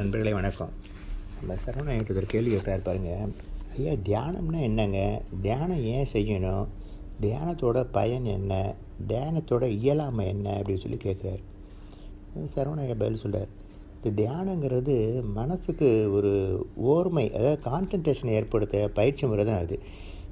நண்பர்களே வணக்கம். நம்ம சரவணா என்கிட்ட ஒரு கேள்வி கேட்குறாரு பாருங்கள் ஐயா தியானம்னா என்னங்க? தியானம் ஏன் செய்யணும்? தியானத்தோட பயன் என்ன? தியானத்தோட இயலாமை என்ன? அப்படின்னு சொல்லி கேட்குறாரு. சரவணா ஐயா பதில் சொல்கிறார் இந்த தியானங்கிறது மனசுக்கு ஒரு ஓர்மை அதாவது கான்சன்ட்ரேஷன் ஏற்படுத்த பயிற்சி முறை தான் அது.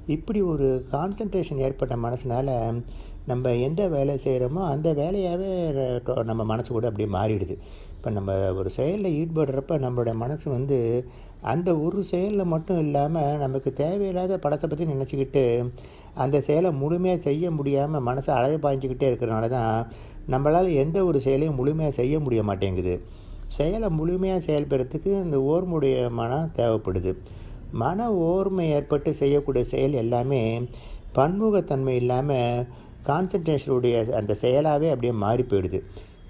இப்படி ஒரு கான்சன்ட்ரேஷன் ஏற்பட்ட மனசுனால் நம்ம எந்த வேலை செய்கிறோமோ அந்த வேலையாகவே நம்ம மனசு கூட அப்படியே மாறிடுது. இப்போ நம்ம ஒரு செயலில் ஈடுபடுறப்ப நம்மளுடைய மனசு வந்து அந்த ஒரு செயலில் மட்டும் இல்லாமல் நமக்கு தேவையில்லாத படத்தை பற்றி நினச்சிக்கிட்டு அந்த செயலை முழுமையாக செய்ய முடியாமல் மனசை அழகு பாய்ஞ்சிக்கிட்டே இருக்கிறனால தான் நம்மளால் எந்த ஒரு செயலையும் முழுமையாக செய்ய முடிய மாட்டேங்குது. செயலை முழுமையாக செயல்படுறதுக்கு இந்த ஓர்முடைய மனம் தேவைப்படுது. மன ஓர்மை ஏற்பட்டு செய்யக்கூடிய செயல் எல்லாமே பன்முகத்தன்மை இல்லாமல் கான்சன்ட்ரேஷனுடைய அந்த செயலாகவே அப்படியே மாறி போயிடுது.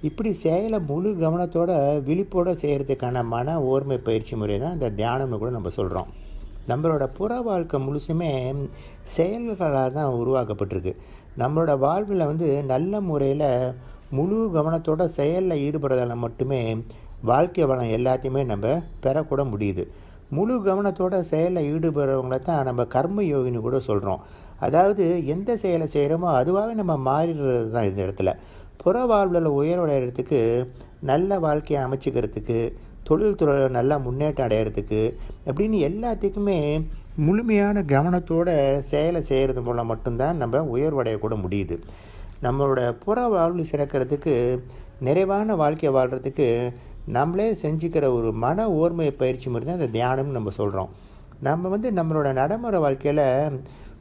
இப்படி செயலை முழு கவனத்தோட விழிப்போடு செய்கிறதுக்கான மன ஓர்மை பயிற்சி முறை தான் இந்த தியானம்னு கூட நம்ம சொல்கிறோம் நம்மளோட புற வாழ்க்கை முழுசுமே செயல்களால் தான் உருவாக்கப்பட்டிருக்கு. நம்மளோட வாழ்வில் வந்து நல்ல முறையில் முழு கவனத்தோட செயலில் ஈடுபடுறதால மட்டுமே வாழ்க்கை வளம் எல்லாத்தையுமே நம்ம பெறக்கூட முடியுது. முழு கவனத்தோட செயலில் ஈடுபடுறவங்கள தான் நம்ம கர்ம யோகின்னு கூட சொல்கிறோம் அதாவது எந்த செயலை செய்கிறோமோ அதுவாகவே நம்ம மாறிடுறது தான் இந்த இடத்துல. புற வாழ்வில் உயர்வடைகிறதுக்கு நல்ல வாழ்க்கையை அமைச்சிக்கிறதுக்கு தொழில்துறை நல்லா முன்னேற்றம் அடையிறதுக்கு அப்படின்னு எல்லாத்துக்குமே முழுமையான கவனத்தோட செயலை செய்கிறது மூலம் மட்டும்தான் நம்ம உயர்வடையக்கூட முடியுது. நம்மளோட புற வாழ்வு சிறக்கிறதுக்கு நிறைவான வாழ்க்கையை வாழ்கிறதுக்கு நம்மளே செஞ்சுக்கிற ஒரு மன ஓர்மை பயிற்சி முறை தான் இந்த தியானம்னு நம்ம சொல்கிறோம் நம்ம வந்து நம்மளோட நடைமுறை வாழ்க்கையில்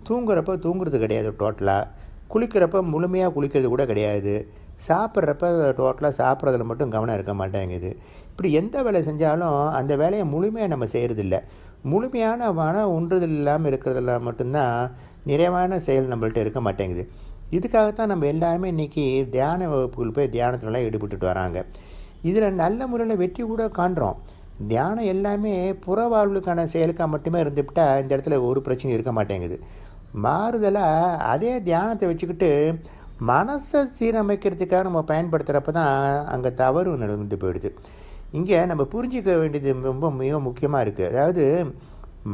தூங்குறப்ப தூங்குறது கிடையாது டோட்டலாக குளிக்கிறப்ப முழுமையாக குளிக்கிறது கூட கிடையாது. சாப்பிட்றப்ப டோட்டலாக சாப்பிட்றதுல மட்டும் கவனம் இருக்க மாட்டேங்குது. இப்படி எந்த வேலை செஞ்சாலும் அந்த வேலையை முழுமையாக நம்ம செய்கிறதில்ல முழுமையான மன உண்டுதல் இல்லாமல் இருக்கிறதுல மட்டும்தான் நிறைவான செயல் நம்மள்ட்ட இருக்க மாட்டேங்குது. இதுக்காகத்தான் நம்ம எல்லாருமே இன்றைக்கி தியான வகுப்புகள் போய் தியானத்துலலாம் ஈடுபட்டுட்டு வராங்க. இதில் நல்ல முறையில் வெற்றி கூட காண்றோம். தியானம் எல்லாமே புற வாழ்வுக்கான செயலுக்காக மட்டுமே இருந்துவிட்டால் இந்த இடத்துல ஒரு பிரச்சனையும் இருக்க மாட்டேங்குது. மாறுதலாக அதே தியானத்தை வச்சுக்கிட்டு மனசை சீரமைக்கிறதுக்காக நம்ம பயன்படுத்துகிறப்ப தான் அங்கே தவறு நடந்து போயிடுது. இங்கே நம்ம புரிஞ்சிக்க வேண்டியது ரொம்ப மிக முக்கியமாக இருக்குது அதாவது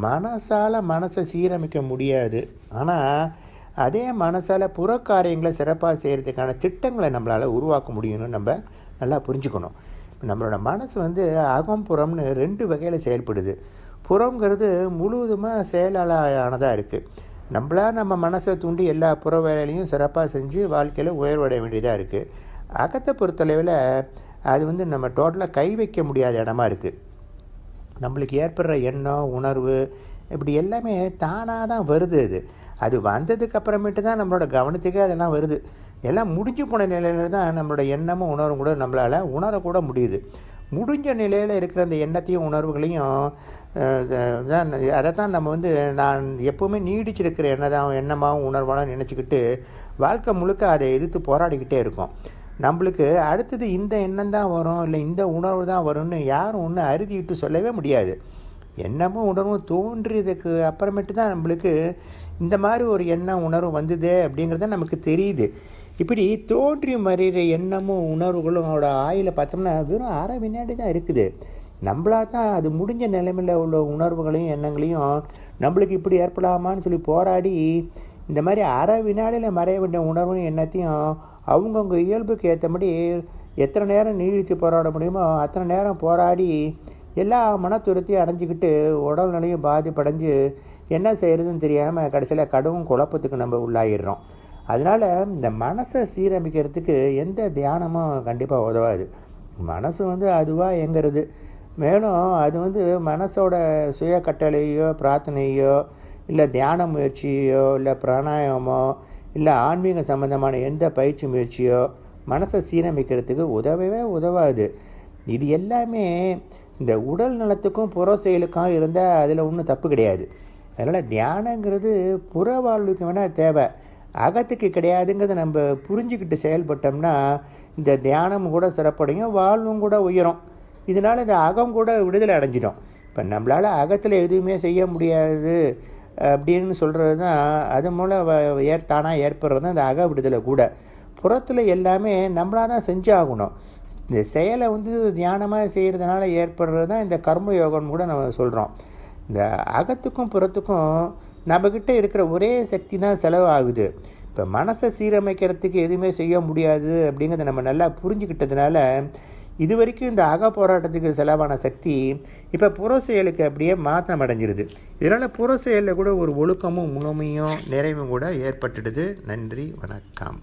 மனசால் மனசை சீரமைக்க முடியாது. ஆனால் அதே மனசால் புறக்காரியங்களை சிறப்பாக செய்கிறதுக்கான திட்டங்களை நம்மளால் உருவாக்க முடியும்னு நம்ம நல்லா புரிஞ்சுக்கணும். நம்மளோட மனசு வந்து அகம் புறம்னு ரெண்டு வகையில் செயல்படுது. புறங்கிறது முழுவதுமாக செயலாளரானதாக இருக்குது நம்மளாக நம்ம மனசை தூண்டி எல்லா புற வேலையிலையும் சிறப்பாக செஞ்சு வாழ்க்கையில் உயர்வடைய வேண்டியதாக இருக்குது அகத்தை பொறுத்தளவில் அது வந்து நம்ம டோட்டலாக கை வைக்க முடியாத இடமா இருக்குது நம்மளுக்கு ஏற்படுற எண்ணம் உணர்வு இப்படி எல்லாமே தானாக தான் வருது அது. அது வந்ததுக்கு அப்புறமேட்டு தான் நம்மளோட கவனத்துக்கே அதெல்லாம் வருது. எல்லாம் முடிஞ்சு போன நிலையில தான் நம்மளோட எண்ணமும் உணர்வும் கூட நம்மளால் உணரக்கூட முடியுது. முடிஞ்ச நிலையில் இருக்கிற அந்த எண்ணத்தையும் உணர்வுகளையும் தான் அதை தான் நம்ம வந்து நான் எப்போவுமே நீடிச்சிருக்கிற எண்ணதான் எண்ணமாகவும் உணர்வாலும் நினச்சிக்கிட்டு வாழ்க்கை முழுக்க அதை எதிர்த்து போராடிக்கிட்டே இருக்கோம். நம்மளுக்கு அடுத்தது இந்த எண்ணம் தான் வரும் இல்லை இந்த உணர்வு தான் வரும்னு யாரும் ஒன்று அறுதிட்டு சொல்லவே முடியாது. எண்ணமும் உணர்வும் தோன்றியதுக்கு அப்புறமேட்டு தான் நம்மளுக்கு இந்த மாதிரி ஒரு எண்ணம் உணர்வு வந்ததே அப்படிங்கிறத நமக்கு தெரியுது. இப்படி தோன்றி மறைகிற எண்ணமும் உணர்வுகளும் அவரோட ஆயில் பார்த்தோம்னா வெறும் அரை வினாடி தான் இருக்குது. நம்மளாக தான் அது முடிஞ்ச நிலைமையில் உள்ள உணர்வுகளையும் எண்ணங்களையும் நம்மளுக்கு இப்படி ஏற்படாமான்னு சொல்லி போராடி இந்த மாதிரி அரை வினாடியில் மறைய வேண்டிய உணர்வும் எண்ணத்தையும் அவங்கவுங்க இயல்புக்கு ஏற்றபடி எத்தனை நேரம் நீடித்து போராட முடியுமோ அத்தனை நேரம் போராடி எல்லா மனத்துரத்தையும் அடைஞ்சிக்கிட்டு உடல்நிலையும் பாதிப்படைஞ்சு என்ன செய்கிறதுன்னு தெரியாமல் கடைசியில் கடவும் குழப்பத்துக்கு நம்ம உள்ளாகிடுறோம் அதனால் இந்த மனசை சீரமைக்கிறதுக்கு எந்த தியானமும் கண்டிப்பாக உதவாது. மனசு வந்து அதுவாக எங்கிறது மேலும் அது வந்து மனசோட சுய கட்டளையோ பிரார்த்தனையோ இல்லை தியான முயற்சியோ இல்லை பிராணாயாமோ இல்லை ஆன்மீக சம்மந்தமான எந்த பயிற்சி முயற்சியோ மனசை சீரமைக்கிறதுக்கு உதவவே உதவாது. இது எல்லாமே இந்த உடல் நலத்துக்கும் புற செயலுக்கும் இருந்தால் அதில் ஒன்றும் தப்பு கிடையாது. அதனால் தியானங்கிறது புற வாழ்வுக்கு வேணால் தேவை. அகத்துக்கு கிடையாதுங்கிறத நம்ம புரிஞ்சுக்கிட்டு செயல்பட்டோம்னா இந்த தியானம் கூட சிறப்படையும் வாழ்வும் கூட உயரும். இதனால் இந்த அகம் கூட விடுதலை அடைஞ்சிடும். இப்போ நம்மளால் அகத்தில் எதுவுமே செய்ய முடியாது அப்படின்னு சொல்கிறது தான் அது மூலம் ஏற் தானாக ஏற்படுறது தான் இந்த அக விடுதலை கூட. புறத்தில் எல்லாமே நம்மளாக தான் செஞ்சாகணும். இந்த செயலை வந்து தியானமாக செய்கிறதுனால ஏற்படுறது தான் இந்த கர்ம யோகம்னு கூட நம்ம சொல்கிறோம் இந்த அகத்துக்கும் புறத்துக்கும் நம்மக்கிட்ட இருக்கிற ஒரே சக்தி தான் செலவாகுது. இப்போ மனசை சீரமைக்கிறதுக்கு எதுவுமே செய்ய முடியாது அப்படிங்கிறத நம்ம நல்லா புரிஞ்சுக்கிட்டதுனால இது வரைக்கும் இந்த அக போராட்டத்துக்கு செலவான சக்தி இப்போ புற செயலுக்கு அப்படியே மாற்றம் அடைஞ்சிருது. இதனால் புற செயலில் கூட ஒரு ஒழுக்கமும் முழுமையும் நிறைவும் கூட ஏற்பட்டுடுது. நன்றி வணக்கம்.